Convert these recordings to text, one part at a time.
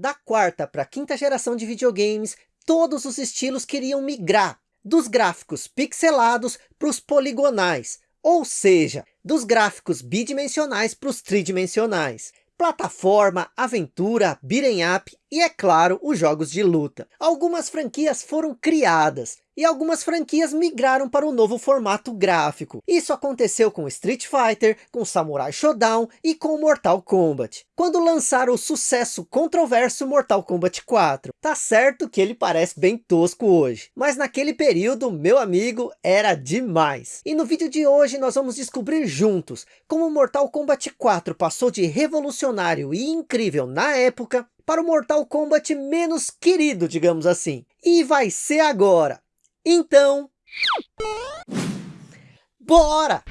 Da quarta para a quinta geração de videogames, todos os estilos queriam migrar dos gráficos pixelados para os poligonais, ou seja, dos gráficos bidimensionais para os tridimensionais. Plataforma, aventura, beat'em up e, é claro, os jogos de luta. Algumas franquias foram criadas, e algumas franquias migraram para o novo formato gráfico. Isso aconteceu com Street Fighter, com Samurai Shodown e com Mortal Kombat. Quando lançaram o sucesso controverso Mortal Kombat 4. Tá certo que ele parece bem tosco hoje, mas naquele período, meu amigo, era demais. E no vídeo de hoje nós vamos descobrir juntos como Mortal Kombat 4 passou de revolucionário e incrível na época para o Mortal Kombat menos querido, digamos assim. E vai ser agora. Então... Bora!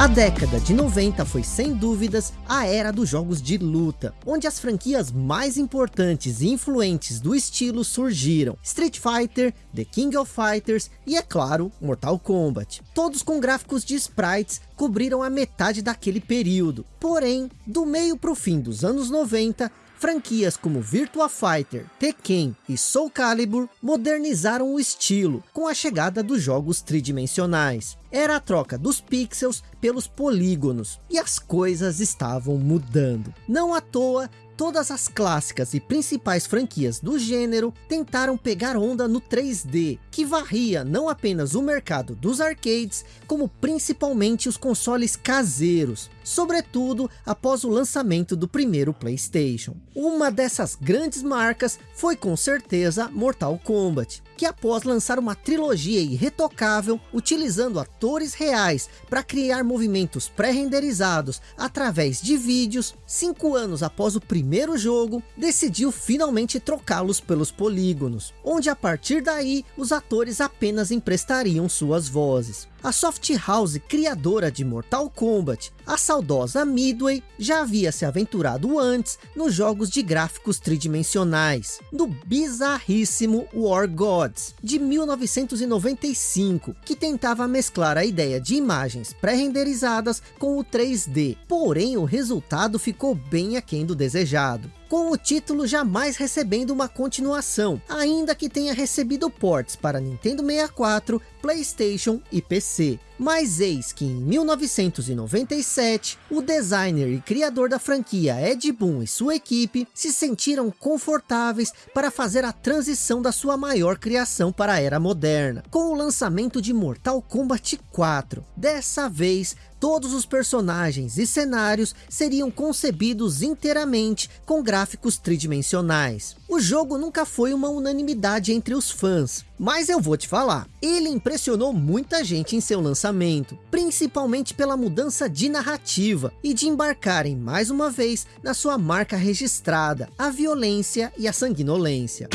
A década de 90 foi sem dúvidas a era dos jogos de luta, onde as franquias mais importantes e influentes do estilo surgiram. Street Fighter, The King of Fighters e é claro, Mortal Kombat. Todos com gráficos de sprites cobriram a metade daquele período. Porém, do meio para o fim dos anos 90, Franquias como Virtua Fighter, Tekken e Soul Calibur modernizaram o estilo com a chegada dos jogos tridimensionais. Era a troca dos pixels pelos polígonos e as coisas estavam mudando. Não à toa, todas as clássicas e principais franquias do gênero tentaram pegar onda no 3D, que varria não apenas o mercado dos arcades, como principalmente os consoles caseiros, sobretudo após o lançamento do primeiro Playstation. Uma dessas grandes marcas foi com certeza Mortal Kombat, que após lançar uma trilogia irretocável, utilizando atores reais para criar movimentos pré-renderizados através de vídeos, cinco anos após o primeiro jogo, decidiu finalmente trocá-los pelos polígonos, onde a partir daí os atores apenas emprestariam suas vozes. A Soft House, criadora de Mortal Kombat, a saudosa Midway, já havia se aventurado antes nos jogos de gráficos tridimensionais, do bizarríssimo War Gods, de 1995, que tentava mesclar a ideia de imagens pré-renderizadas com o 3D, porém o resultado ficou bem aquém do desejado com o título jamais recebendo uma continuação, ainda que tenha recebido ports para Nintendo 64, Playstation e PC. Mas eis que em 1997, o designer e criador da franquia Ed Boon e sua equipe se sentiram confortáveis para fazer a transição da sua maior criação para a era moderna, com o lançamento de Mortal Kombat 4. Dessa vez, todos os personagens e cenários seriam concebidos inteiramente com gráficos tridimensionais. O jogo nunca foi uma unanimidade entre os fãs, mas eu vou te falar, ele impressionou muita gente em seu lançamento, principalmente pela mudança de narrativa e de embarcarem mais uma vez na sua marca registrada, a violência e a sanguinolência.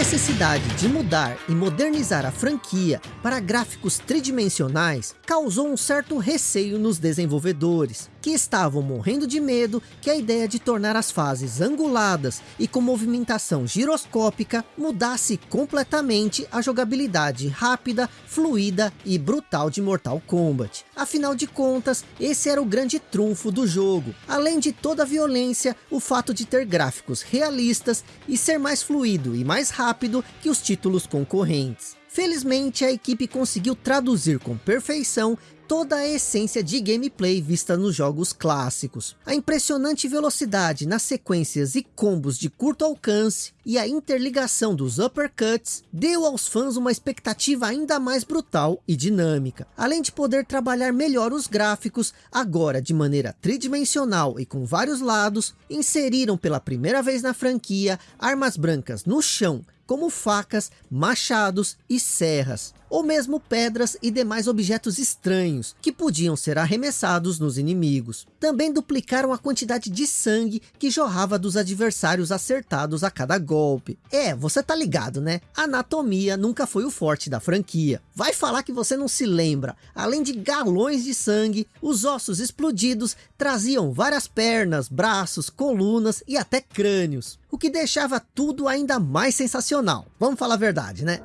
Necessidade de mudar e modernizar a franquia para gráficos tridimensionais causou um certo receio nos desenvolvedores, que estavam morrendo de medo que a ideia de tornar as fases anguladas e com movimentação giroscópica mudasse completamente a jogabilidade rápida, fluida e brutal de Mortal Kombat. Afinal de contas, esse era o grande trunfo do jogo. Além de toda a violência, o fato de ter gráficos realistas e ser mais fluido e mais rápido que os títulos concorrentes. Felizmente a equipe conseguiu traduzir com perfeição toda a essência de gameplay vista nos jogos clássicos. A impressionante velocidade nas sequências e combos de curto alcance e a interligação dos uppercuts deu aos fãs uma expectativa ainda mais brutal e dinâmica. Além de poder trabalhar melhor os gráficos, agora de maneira tridimensional e com vários lados, inseriram pela primeira vez na franquia armas brancas no chão como facas, machados e serras ou mesmo pedras e demais objetos estranhos, que podiam ser arremessados nos inimigos. Também duplicaram a quantidade de sangue que jorrava dos adversários acertados a cada golpe. É, você tá ligado, né? anatomia nunca foi o forte da franquia. Vai falar que você não se lembra. Além de galões de sangue, os ossos explodidos traziam várias pernas, braços, colunas e até crânios. O que deixava tudo ainda mais sensacional. Vamos falar a verdade, né?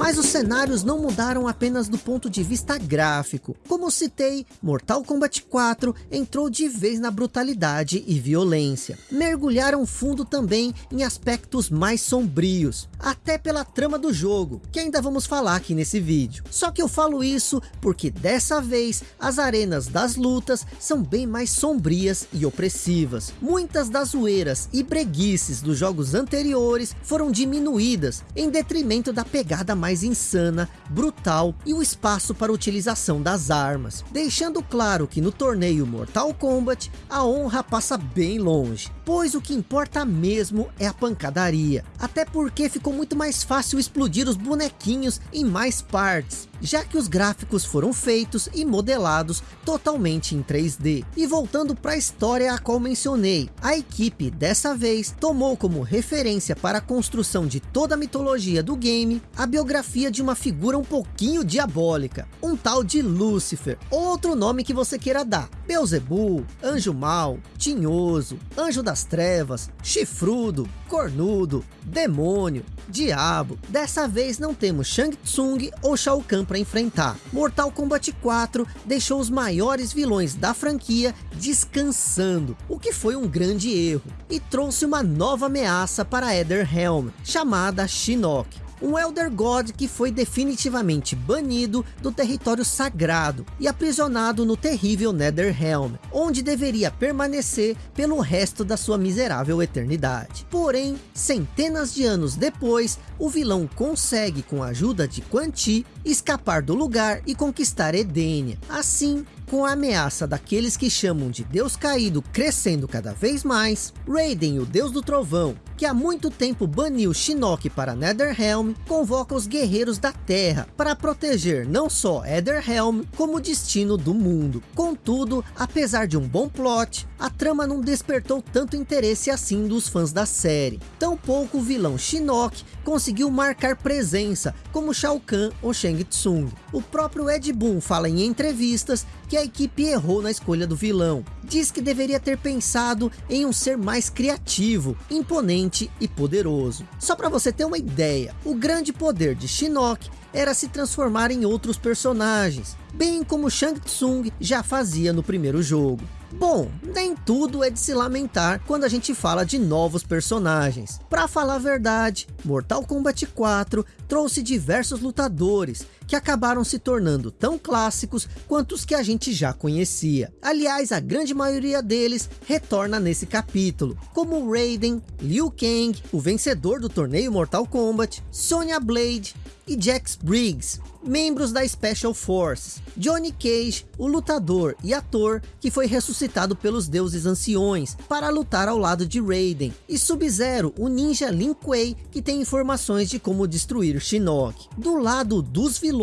Mas os cenários não mudaram apenas do ponto de vista gráfico. Como citei, Mortal Kombat 4 entrou de vez na brutalidade e violência. Mergulharam fundo também em aspectos mais sombrios, até pela trama do jogo, que ainda vamos falar aqui nesse vídeo. Só que eu falo isso porque dessa vez as arenas das lutas são bem mais sombrias e opressivas. Muitas das zoeiras e breguices dos jogos anteriores foram diminuídas em detrimento da pegada mais mais insana, brutal e o espaço para utilização das armas, deixando claro que no torneio Mortal Kombat a honra passa bem longe, pois o que importa mesmo é a pancadaria, até porque ficou muito mais fácil explodir os bonequinhos em mais partes, já que os gráficos foram feitos e modelados totalmente em 3D. E voltando para a história a qual mencionei, a equipe dessa vez tomou como referência para a construção de toda a mitologia do game, a biografia de uma figura um pouquinho diabólica, um tal de Lúcifer, outro nome que você queira dar, Beelzebub, Anjo Mal, Tinhoso, Anjo das Trevas, Chifrudo, Cornudo, Demônio, Diabo. Dessa vez não temos Shang Tsung ou Shao Kahn para enfrentar. Mortal Kombat 4 deixou os maiores vilões da franquia descansando, o que foi um grande erro, e trouxe uma nova ameaça para Helm, chamada Shinnok um Elder God que foi definitivamente banido do território sagrado e aprisionado no terrível Netherrealm, onde deveria permanecer pelo resto da sua miserável eternidade. Porém, centenas de anos depois, o vilão consegue, com a ajuda de Quan Chi, escapar do lugar e conquistar Edenia. Assim, com a ameaça daqueles que chamam de Deus Caído crescendo cada vez mais, Raiden, o Deus do Trovão, que há muito tempo baniu Shinnok para Netherrealm, convoca os guerreiros da Terra para proteger não só Netherrealm, como o destino do mundo. Contudo, apesar de um bom plot, a trama não despertou tanto interesse assim dos fãs da série. Tampouco o vilão Shinnok conseguiu marcar presença, como Shao Kahn ou Shang Tsung. O próprio Ed Boon fala em entrevistas que a equipe errou na escolha do vilão. Diz que deveria ter pensado em um ser mais criativo, imponente e poderoso. Só para você ter uma ideia, o grande poder de Shinnok era se transformar em outros personagens, bem como Shang Tsung já fazia no primeiro jogo. Bom, nem tudo é de se lamentar quando a gente fala de novos personagens. Para falar a verdade, Mortal Kombat 4 trouxe diversos lutadores que acabaram se tornando tão clássicos quanto os que a gente já conhecia. Aliás, a grande maioria deles retorna nesse capítulo, como Raiden, Liu Kang, o vencedor do torneio Mortal Kombat, Sonya Blade, e Jax Briggs, membros da Special Forces, Johnny Cage, o lutador e ator que foi ressuscitado pelos deuses anciões para lutar ao lado de Raiden, e Sub-Zero, o ninja Lin Kuei que tem informações de como destruir Shinnok. Do lado dos vilões,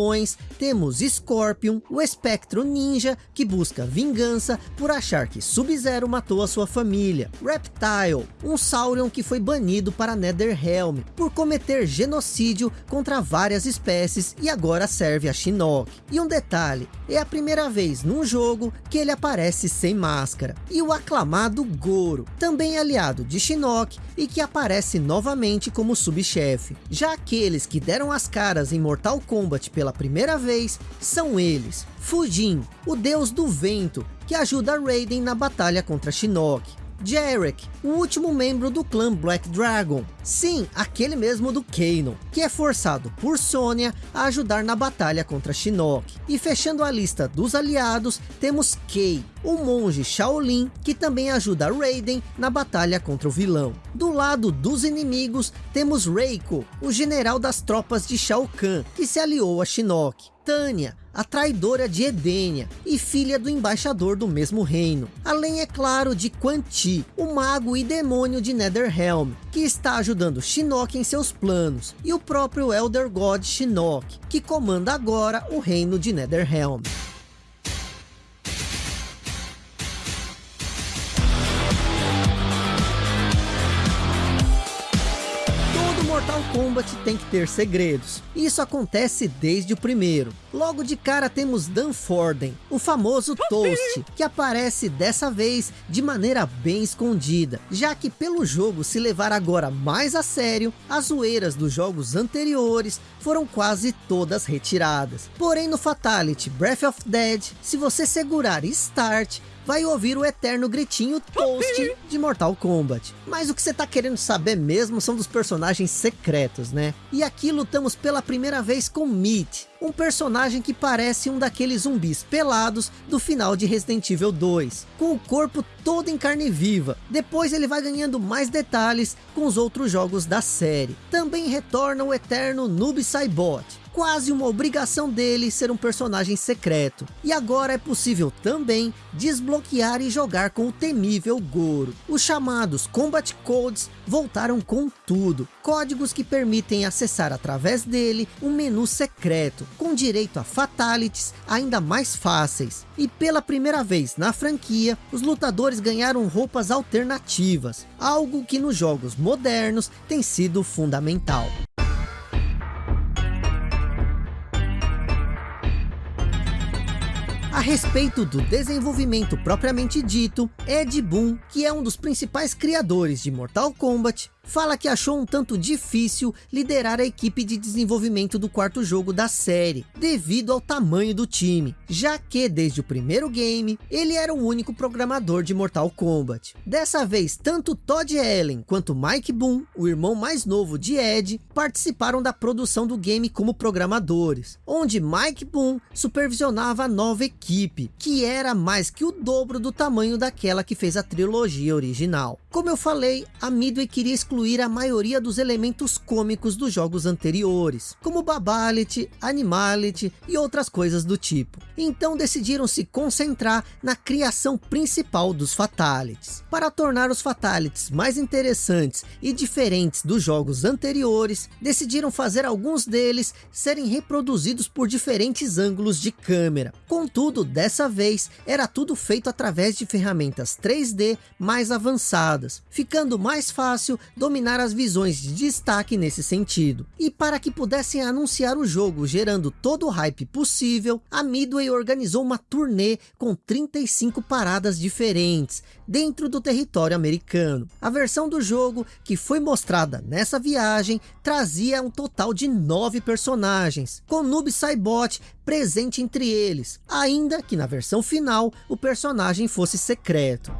temos Scorpion, o espectro ninja que busca vingança por achar que Sub-Zero matou a sua família, Reptile, um Saurion que foi banido para Netherrealm por cometer genocídio contra várias espécies e agora serve a Shinnok. E um detalhe, é a primeira vez num jogo que ele aparece sem máscara. E o aclamado Goro, também aliado de Shinnok e que aparece novamente como subchefe. Já aqueles que deram as caras em Mortal Kombat pela primeira vez, são eles. Fujin, o deus do vento, que ajuda Raiden na batalha contra Shinnok. Jarek, o último membro do clã Black Dragon. Sim, aquele mesmo do Kanon, que é forçado por Sonya a ajudar na batalha contra Shinnok. E fechando a lista dos aliados, temos Kei, o monge Shaolin, que também ajuda Raiden na batalha contra o vilão. Do lado dos inimigos, temos Reiko, o general das tropas de Shao Kahn, que se aliou a Shinnok. Titânia, a traidora de Edenia e filha do embaixador do mesmo reino. Além, é claro, de Quan Chi, o mago e demônio de Netherrealm, que está ajudando Shinnok em seus planos, e o próprio Elder God Shinnok, que comanda agora o reino de Netherrealm. Mortal Kombat tem que ter segredos. Isso acontece desde o primeiro. Logo de cara temos Dan Forden, o famoso Toast, que aparece dessa vez de maneira bem escondida, já que pelo jogo se levar agora mais a sério, as zoeiras dos jogos anteriores foram quase todas retiradas. Porém no Fatality Breath of Dead, se você segurar Start, vai ouvir o eterno gritinho Toast de Mortal Kombat. Mas o que você tá querendo saber mesmo são dos personagens secretos, né? E aqui lutamos pela primeira vez com Meat, um personagem que parece um daqueles zumbis pelados do final de Resident Evil 2, com o corpo todo em carne viva. Depois ele vai ganhando mais detalhes com os outros jogos da série. Também retorna o eterno Noob Saibot, quase uma obrigação dele ser um personagem secreto. E agora é possível também desbloquear e jogar com o temível Goro. Os chamados Combat Codes voltaram com tudo. Códigos que permitem acessar através dele um menu secreto, com direito a fatalities ainda mais fáceis. E pela primeira vez na franquia, os lutadores ganharam roupas alternativas, algo que nos jogos modernos tem sido fundamental. A respeito do desenvolvimento propriamente dito, Ed Boon, que é um dos principais criadores de Mortal Kombat, fala que achou um tanto difícil liderar a equipe de desenvolvimento do quarto jogo da série, devido ao tamanho do time, já que desde o primeiro game, ele era o único programador de Mortal Kombat. Dessa vez, tanto Todd Allen quanto Mike Boom, o irmão mais novo de Ed, participaram da produção do game como programadores, onde Mike Boom supervisionava a nova equipe, que era mais que o dobro do tamanho daquela que fez a trilogia original. Como eu falei, a Midway queria excluir a maioria dos elementos cômicos dos jogos anteriores, como Babality, Animality e outras coisas do tipo. Então decidiram se concentrar na criação principal dos Fatalities. Para tornar os Fatalities mais interessantes e diferentes dos jogos anteriores, decidiram fazer alguns deles serem reproduzidos por diferentes ângulos de câmera. Contudo, dessa vez, era tudo feito através de ferramentas 3D mais avançadas, ficando mais fácil do dominar as visões de destaque nesse sentido. E para que pudessem anunciar o jogo gerando todo o hype possível, a Midway organizou uma turnê com 35 paradas diferentes dentro do território americano. A versão do jogo que foi mostrada nessa viagem trazia um total de nove personagens, com Noob Saibot presente entre eles, ainda que na versão final o personagem fosse secreto.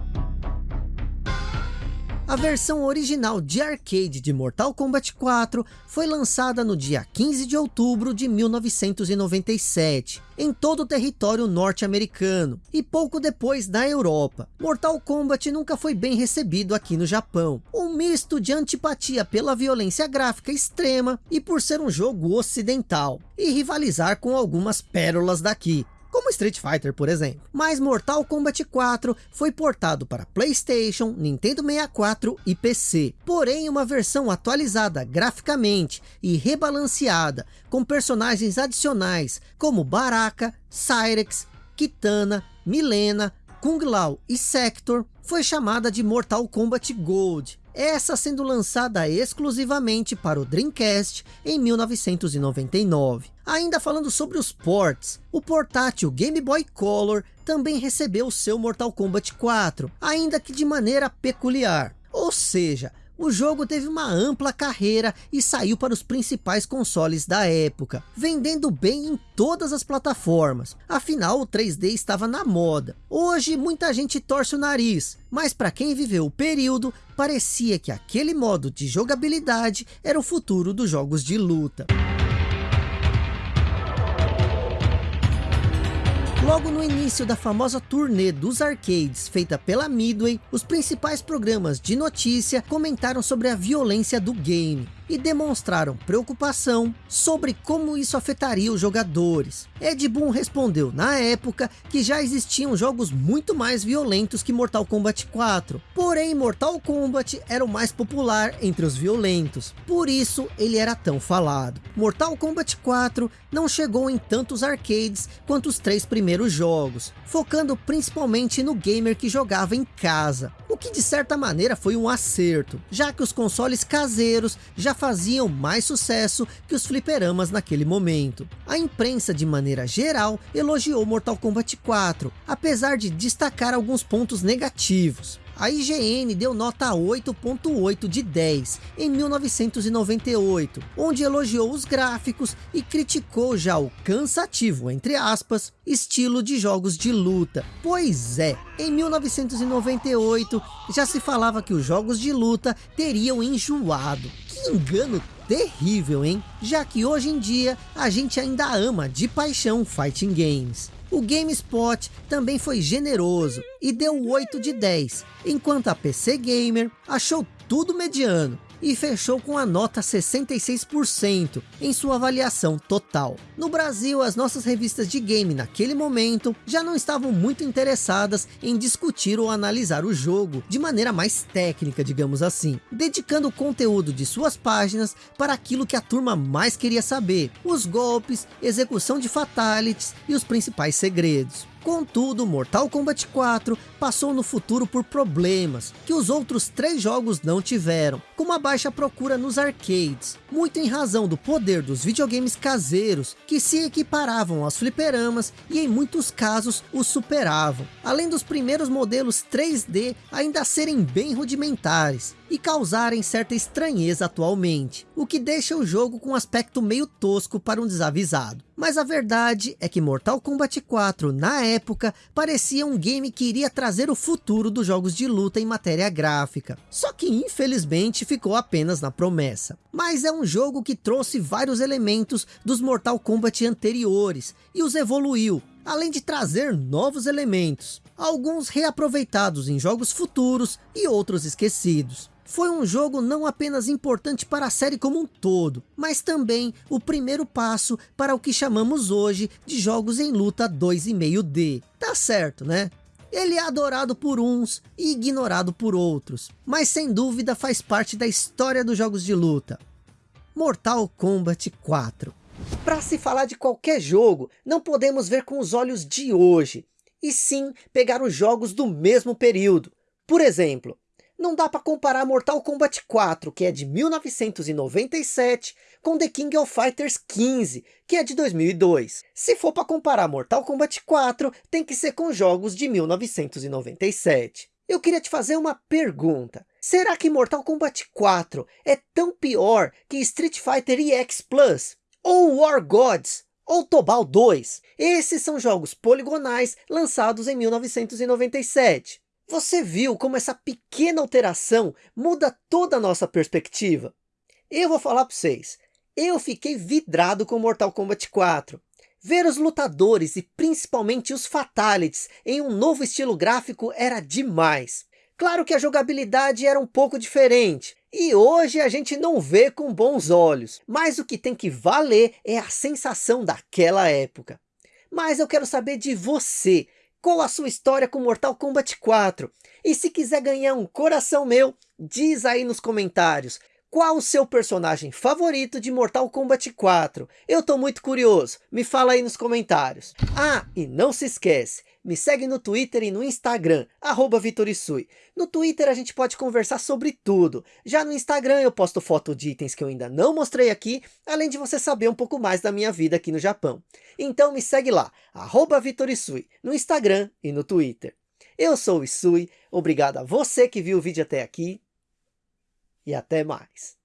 A versão original de arcade de Mortal Kombat 4 foi lançada no dia 15 de outubro de 1997, em todo o território norte-americano, e pouco depois na Europa. Mortal Kombat nunca foi bem recebido aqui no Japão, um misto de antipatia pela violência gráfica extrema e por ser um jogo ocidental, e rivalizar com algumas pérolas daqui, como Street Fighter, por exemplo. Mas Mortal Kombat 4 foi portado para Playstation, Nintendo 64 e PC. Porém, uma versão atualizada graficamente e rebalanceada, com personagens adicionais como Baraka, Cyrex, Kitana, Milena, Kung Lao e Sector, foi chamada de Mortal Kombat Gold essa sendo lançada exclusivamente para o Dreamcast em 1999. Ainda falando sobre os ports, o portátil Game Boy Color também recebeu seu Mortal Kombat 4, ainda que de maneira peculiar. Ou seja, o jogo teve uma ampla carreira e saiu para os principais consoles da época, vendendo bem em todas as plataformas. Afinal, o 3D estava na moda. Hoje, muita gente torce o nariz, mas para quem viveu o período, parecia que aquele modo de jogabilidade era o futuro dos jogos de luta. Logo no início da famosa turnê dos arcades feita pela Midway, os principais programas de notícia comentaram sobre a violência do game. E demonstraram preocupação sobre como isso afetaria os jogadores. Ed Boon respondeu na época que já existiam jogos muito mais violentos que Mortal Kombat 4, porém Mortal Kombat era o mais popular entre os violentos, por isso ele era tão falado. Mortal Kombat 4 não chegou em tantos arcades quanto os três primeiros jogos, focando principalmente no gamer que jogava em casa, o que de certa maneira foi um acerto, já que os consoles caseiros já faziam mais sucesso que os fliperamas naquele momento. A imprensa de maneira geral elogiou Mortal Kombat 4, apesar de destacar alguns pontos negativos. A IGN deu nota 8.8 de 10 em 1998, onde elogiou os gráficos e criticou já o cansativo, entre aspas, estilo de jogos de luta. Pois é, em 1998 já se falava que os jogos de luta teriam enjoado. Que engano terrível, hein? Já que hoje em dia a gente ainda ama de paixão fighting games. O GameSpot também foi generoso e deu 8 de 10, enquanto a PC Gamer achou tudo mediano e fechou com a nota 66% em sua avaliação total. No Brasil, as nossas revistas de game naquele momento já não estavam muito interessadas em discutir ou analisar o jogo de maneira mais técnica, digamos assim, dedicando o conteúdo de suas páginas para aquilo que a turma mais queria saber, os golpes, execução de fatalities e os principais segredos. Contudo, Mortal Kombat 4 passou no futuro por problemas que os outros três jogos não tiveram, como a baixa procura nos arcades, muito em razão do poder dos videogames caseiros que se equiparavam aos fliperamas e em muitos casos os superavam, além dos primeiros modelos 3D ainda serem bem rudimentares, e causarem certa estranheza atualmente, o que deixa o jogo com um aspecto meio tosco para um desavisado. Mas a verdade é que Mortal Kombat 4, na época, parecia um game que iria trazer o futuro dos jogos de luta em matéria gráfica. Só que infelizmente ficou apenas na promessa. Mas é um jogo que trouxe vários elementos dos Mortal Kombat anteriores e os evoluiu, além de trazer novos elementos, alguns reaproveitados em jogos futuros e outros esquecidos foi um jogo não apenas importante para a série como um todo, mas também o primeiro passo para o que chamamos hoje de jogos em luta 2,5D. Tá certo, né? Ele é adorado por uns e ignorado por outros, mas sem dúvida faz parte da história dos jogos de luta. Mortal Kombat 4 Para se falar de qualquer jogo, não podemos ver com os olhos de hoje, e sim pegar os jogos do mesmo período. Por exemplo, não dá para comparar Mortal Kombat 4, que é de 1997, com The King of Fighters 15, que é de 2002. Se for para comparar Mortal Kombat 4, tem que ser com jogos de 1997. Eu queria te fazer uma pergunta. Será que Mortal Kombat 4 é tão pior que Street Fighter EX Plus? Ou War Gods? Ou Tobal 2? Esses são jogos poligonais lançados em 1997. Você viu como essa pequena alteração muda toda a nossa perspectiva? Eu vou falar para vocês, eu fiquei vidrado com Mortal Kombat 4. Ver os lutadores e principalmente os fatalities em um novo estilo gráfico era demais. Claro que a jogabilidade era um pouco diferente, e hoje a gente não vê com bons olhos, mas o que tem que valer é a sensação daquela época. Mas eu quero saber de você, qual a sua história com Mortal Kombat 4? E se quiser ganhar um coração meu, diz aí nos comentários. Qual o seu personagem favorito de Mortal Kombat 4? Eu tô muito curioso, me fala aí nos comentários. Ah, e não se esquece, me segue no Twitter e no Instagram, arroba Vitorisui. No Twitter a gente pode conversar sobre tudo. Já no Instagram eu posto foto de itens que eu ainda não mostrei aqui, além de você saber um pouco mais da minha vida aqui no Japão. Então me segue lá, arroba Vitorisui, no Instagram e no Twitter. Eu sou o Isui, obrigado a você que viu o vídeo até aqui e até mais.